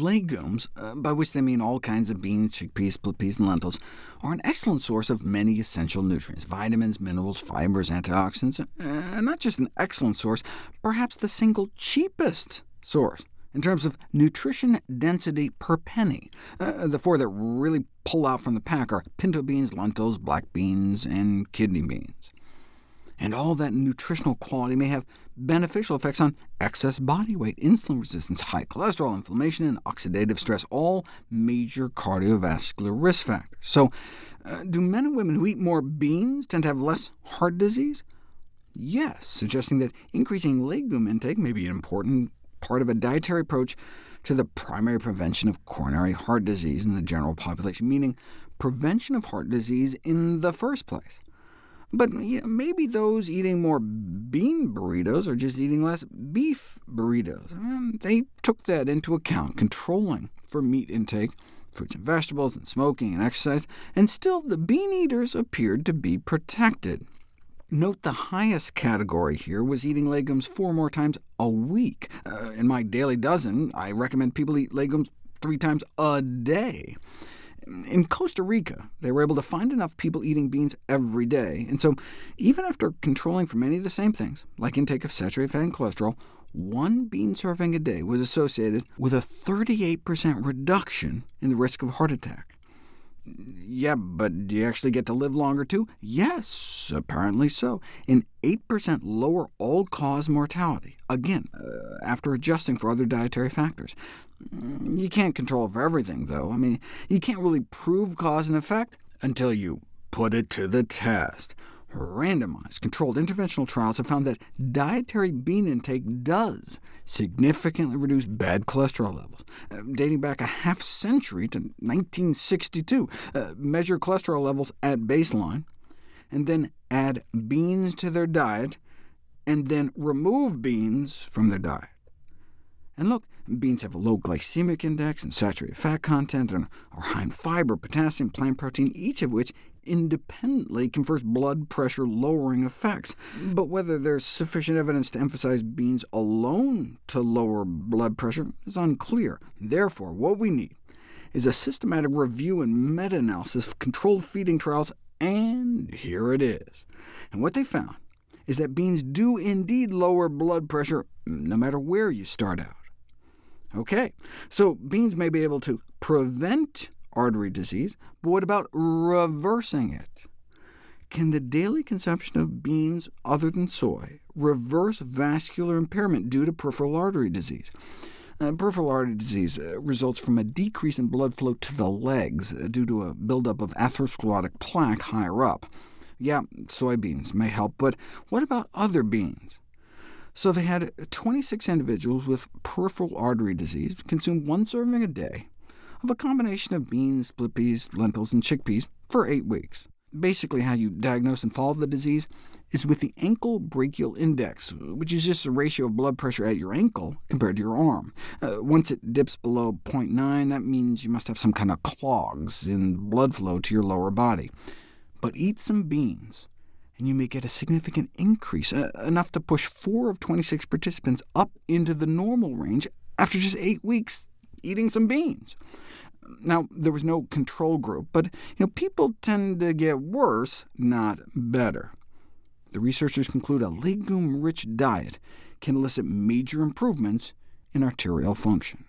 Legumes, uh, by which they mean all kinds of beans, chickpeas, split peas, and lentils, are an excellent source of many essential nutrients, vitamins, minerals, fibers, antioxidants, uh, and not just an excellent source, perhaps the single cheapest source in terms of nutrition density per penny. Uh, the four that really pull out from the pack are pinto beans, lentils, black beans, and kidney beans and all that nutritional quality may have beneficial effects on excess body weight, insulin resistance, high cholesterol, inflammation, and oxidative stress, all major cardiovascular risk factors. So, uh, do men and women who eat more beans tend to have less heart disease? Yes, suggesting that increasing legume intake may be an important part of a dietary approach to the primary prevention of coronary heart disease in the general population, meaning prevention of heart disease in the first place. But maybe those eating more bean burritos are just eating less beef burritos. they took that into account, controlling for meat intake, fruits and vegetables, and smoking and exercise, and still the bean eaters appeared to be protected. Note the highest category here was eating legumes four more times a week. Uh, in my daily dozen, I recommend people eat legumes three times a day. In Costa Rica, they were able to find enough people eating beans every day, and so even after controlling for many of the same things, like intake of saturated fat and cholesterol, one bean serving a day was associated with a 38% reduction in the risk of heart attack. Yeah, but do you actually get to live longer too? Yes, apparently so. An 8% lower all-cause mortality, again, uh, after adjusting for other dietary factors. You can't control for everything, though. I mean, you can't really prove cause and effect until you put it to the test. Randomized, controlled interventional trials have found that dietary bean intake does significantly reduce bad cholesterol levels. Uh, dating back a half century to 1962, uh, measure cholesterol levels at baseline, and then add beans to their diet, and then remove beans from their diet. And look, beans have a low glycemic index and saturated fat content, and are high in fiber, potassium, plant protein, each of which independently confers blood pressure-lowering effects. But whether there's sufficient evidence to emphasize beans alone to lower blood pressure is unclear. Therefore, what we need is a systematic review and meta-analysis of controlled feeding trials, and here it is. And what they found is that beans do indeed lower blood pressure, no matter where you start out. OK, so beans may be able to prevent artery disease, but what about reversing it? Can the daily consumption of beans other than soy reverse vascular impairment due to peripheral artery disease? Uh, peripheral artery disease uh, results from a decrease in blood flow to the legs uh, due to a buildup of atherosclerotic plaque higher up. Yeah, soybeans may help, but what about other beans? So they had 26 individuals with peripheral artery disease consume one serving a day of a combination of beans, split peas, lentils, and chickpeas for eight weeks. Basically, how you diagnose and follow the disease is with the ankle brachial index, which is just the ratio of blood pressure at your ankle compared to your arm. Uh, once it dips below 0.9, that means you must have some kind of clogs in blood flow to your lower body. But eat some beans, and you may get a significant increase, uh, enough to push 4 of 26 participants up into the normal range after just 8 weeks eating some beans. Now, there was no control group, but you know, people tend to get worse, not better. The researchers conclude a legume-rich diet can elicit major improvements in arterial function.